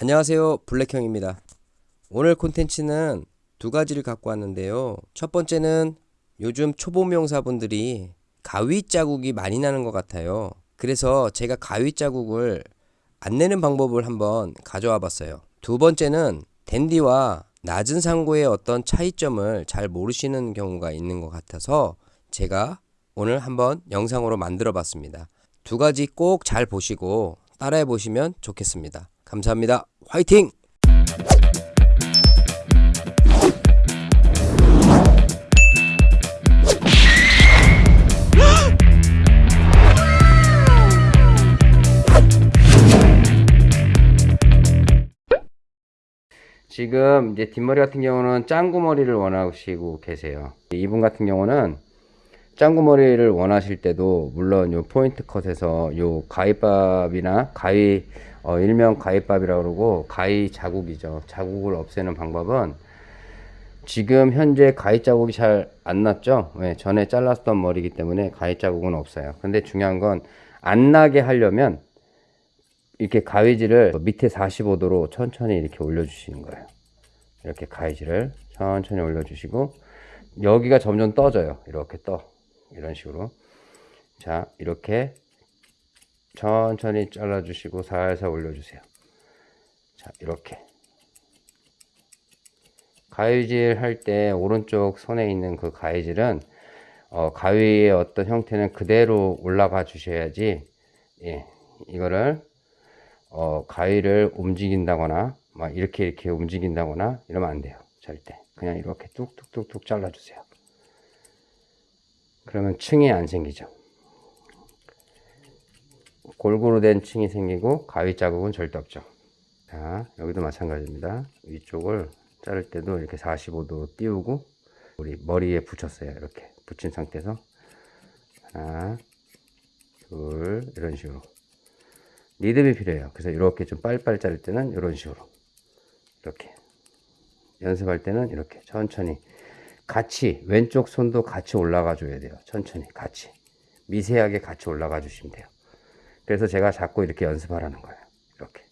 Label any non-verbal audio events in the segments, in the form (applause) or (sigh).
안녕하세요. 블랙형입니다. 오늘 콘텐츠는 두 가지를 갖고 왔는데요. 첫 번째는 요즘 초보 명사분들이 가위 자국이 많이 나는 것 같아요. 그래서 제가 가위 자국을 안 내는 방법을 한번 가져와 봤어요. 두 번째는 댄디와 낮은 상고의 어떤 차이점을 잘 모르시는 경우가 있는 것 같아서 제가 오늘 한번 영상으로 만들어 봤습니다. 두 가지 꼭 잘 보시고 따라해 보시면 좋겠습니다 감사합니다. 화이팅! 지금 뒷머리 같은 경우는 짱구 머리를 원하시고 계세요. 이분 같은 경우는 짱구 머리를 원하실 때도 물론 요 포인트 컷에서 요 가위밥이나 가위 어, 일명 가위밥이라고 그러고 가위 자국이죠. 자국을 없애는 방법은 지금 현재 가위 자국이 잘 안 났죠. 왜? 전에 잘랐던 머리이기 때문에 가위 자국은 없어요. 근데 중요한 건 안 나게 하려면 이렇게 가위질을 밑에 45도로 천천히 이렇게 올려주시는 거예요. 이렇게 가위질을 천천히 올려주시고 여기가 점점 떠져요. 이렇게 떠. 이런 식으로. 자, 이렇게 천천히 잘라주시고 살살 올려주세요. 자, 이렇게. 가위질 할 때 오른쪽 손에 있는 그 가위질은 어, 가위의 어떤 형태는 그대로 올라가 주셔야지 예, 이거를 어, 가위를 움직인다거나 막 이렇게 이렇게 움직인다거나 이러면 안 돼요 절대 그냥 이렇게 뚝뚝뚝뚝 잘라주세요 그러면 층이 안 생기죠 골고루 된 층이 생기고 가위 자국은 절대 없죠. 자 여기도 마찬가지입니다. 위쪽을 자를 때도 이렇게 45도 띄우고 우리 머리에 붙였어요. 이렇게 붙인 상태에서. 하나 둘 이런 식으로. 리듬이 필요해요. 그래서 이렇게 좀 빨리빨리 자를 때는 이런 식으로. 이렇게. 연습할 때는 이렇게. 천천히. 같이 왼쪽 손도 같이 올라가 줘야 돼요. 천천히. 같이. 미세하게 같이 올라가 주시면 돼요 그래서 제가 자꾸 이렇게 연습하라는 거예요. 이렇게.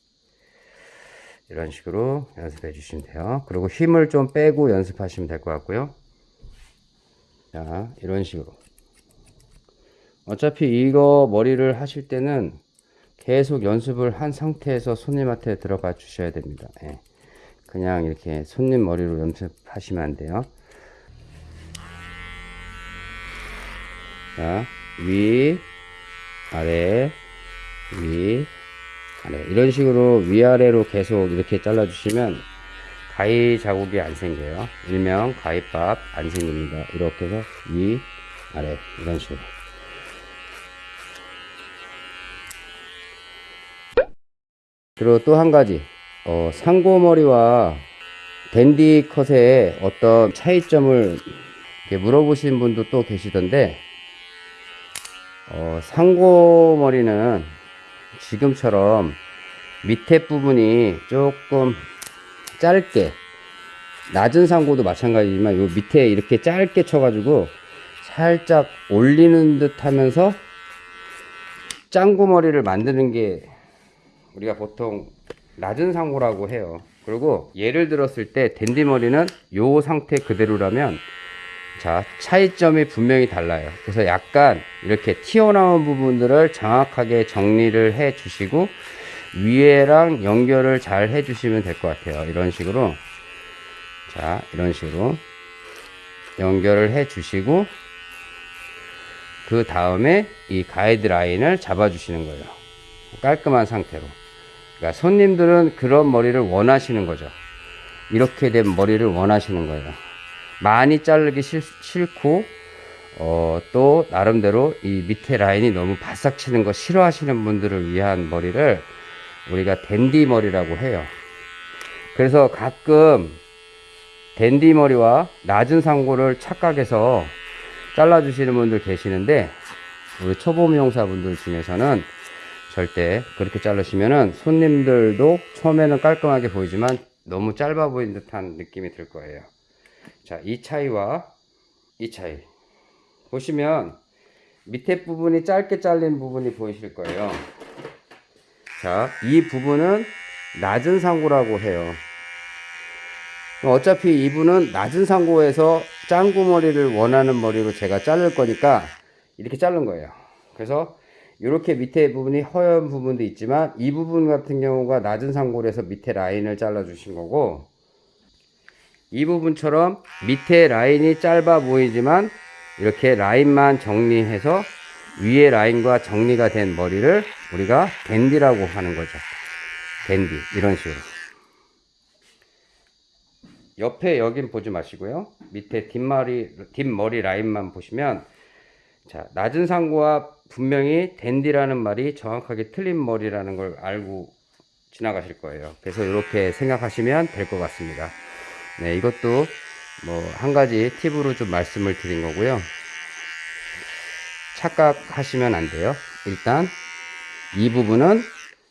이런 식으로 연습해 주시면 돼요. 그리고 힘을 좀 빼고 연습하시면 될 것 같고요. 자, 이런 식으로. 어차피 이거 머리를 하실 때는 계속 연습을 한 상태에서 손님한테 들어가 주셔야 됩니다. 예. 그냥 이렇게 손님 머리로 연습하시면 안 돼요. 자, 위, 아래, 위, 아래 이런 식으로 위아래로 계속 이렇게 잘라 주시면 가위 자국이 안 생겨요. 일명 가위밥 안 생깁니다. 이렇게 해서 위 아래 이런 식으로. 그리고 또 한 가지. 어, 상고머리와 댄디 컷의 어떤 차이점을 물어보신 분도 또 계시던데 어, 상고머리는 지금처럼 밑에 부분이 조금 짧게 낮은 상고도 마찬가지지만 요 밑에 이렇게 짧게 쳐가지고 살짝 올리는 듯 하면서 짱구 머리를 만드는 게 우리가 보통 낮은 상고라고 해요. 그리고 예를 들었을 때 댄디 머리는 요 상태 그대로라면 자 차이점이 분명히 달라요. 그래서 약간 이렇게 튀어나온 부분들을 정확하게 정리를 해 주시고 위에랑 연결을 잘 해 주시면 될 것 같아요. 이런 식으로. 자 이런 식으로 연결을 해 주시고 그 다음에 이 가이드라인을 잡아 주시는 거예요. 깔끔한 상태로. 그러니까 손님들은 그런 머리를 원하시는 거죠. 이렇게 된 머리를 원하시는 거예요 많이 자르기 싫, 싫고 어, 또 나름대로 이 밑에 라인이 너무 바싹 치는 거 싫어하시는 분들을 위한 머리를 우리가 댄디 머리라고 해요. 그래서 가끔 댄디 머리와 낮은 상고를 착각해서 잘라 주시는 분들 계시는데 우리 초보 미용사 분들 중에서는 절대 그렇게 자르시면은 손님들도 처음에는 깔끔하게 보이지만 너무 짧아 보이는 듯한 느낌이 들 거예요 자, 이 차이와 이 차이. 보시면 밑에 부분이 짧게 잘린 부분이 보이실 거예요. 자, 이 부분은 낮은 상고라고 해요. 어차피 이분은 낮은 상고에서 짱구 머리를 원하는 머리로 제가 자를 거니까 이렇게 자른 거예요. 그래서 이렇게 밑에 부분이 허연 부분도 있지만 이 부분 같은 경우가 낮은 상고에서 밑에 라인을 잘라 주신 거고 이 부분처럼 밑에 라인이 짧아 보이지만 이렇게 라인만 정리해서 위에 라인과 정리가 된 머리를 우리가 댄디라고 하는 거죠. 댄디 이런 식으로. 옆에 여긴 보지 마시고요. 밑에 뒷머리 뒷머리 라인만 보시면 자 낮은 상고와 분명히 댄디라는 말이 정확하게 틀린 머리라는 걸 알고 지나가실 거예요. 그래서 이렇게 생각하시면 될 것 같습니다 네 이것도 뭐 한 가지 팁으로 좀 말씀을 드린 거고요. 착각하시면 안 돼요. 일단 이 부분은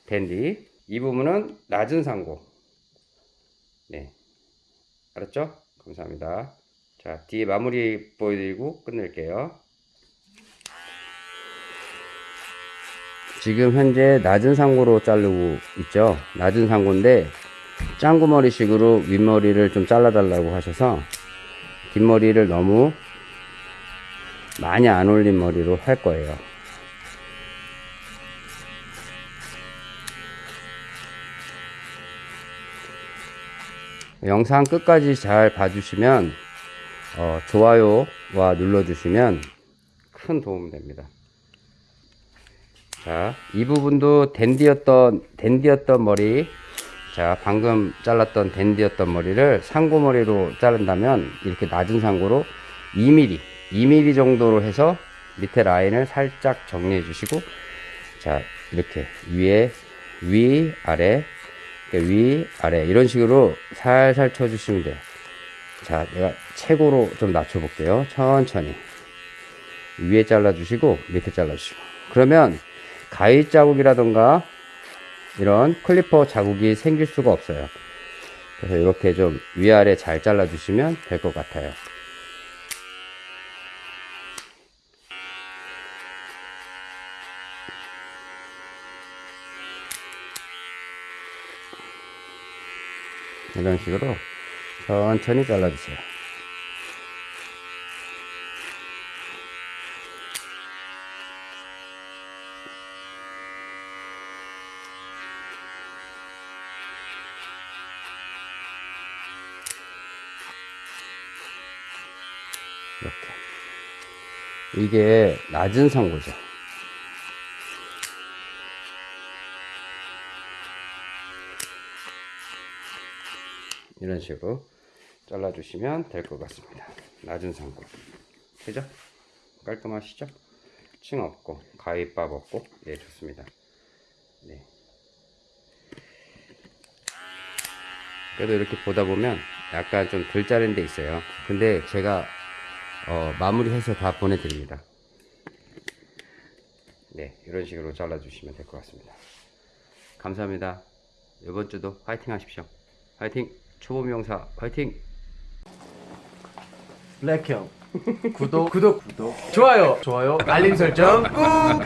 댄디 이 부분은 낮은 상고. 네. 알았죠? 감사합니다. 자 뒤에 마무리 보여드리고 끝낼게요. 지금 현재 낮은 상고로 자르고 있죠? 낮은 상고인데 짱구머리식으로 윗머리를 좀 잘라달라고 하셔서 뒷머리를 너무 많이 안 올린 머리로 할 거예요 영상 끝까지 잘 봐주시면 어, 좋아요와 눌러주시면 큰 도움 됩니다. 자, 이 부분도 댄디였던 댄디였던 머리, 자 방금 잘랐던 댄디였던 머리를 상고머리로 자른다면 이렇게 낮은 상고로 2mm, 2mm 정도로 해서 밑에 라인을 살짝 정리해 주시고, 자 이렇게 위에 위 아래 위 아래 이런 식으로 살살 쳐 주시면 돼요. 자, 내가 최고로 좀 낮춰 볼게요. 천천히. 위에 잘라 주시고, 밑에 잘라 주시고. 그러면 가위 자국이라던가 이런 클리퍼 자국이 생길 수가 없어요. 그래서 이렇게 좀 위아래 잘 잘라 주시면 될 것 같아요. 이런 식으로 천천히 잘라주세요. 이렇게. 이게 낮은 상고죠. 이런 식으로 잘라주시면 될 것 같습니다. 낮은 상고. 그죠? 깔끔하시죠? 층 없고, 가위밥 없고, 예, 좋습니다. 네. 그래도 이렇게 보다 보면 약간 좀 덜 자른 데 있어요. 근데 제가 어, 마무리해서 다 보내드립니다. 네, 이런 식으로 잘라주시면 될 것 같습니다. 감사합니다. 이번 주도 화이팅 하십시오. 화이팅! 초보 명사 화이팅! 블랙형 (laughs) 구독 구독 구독 좋아요 좋아요 알림 설정 꾹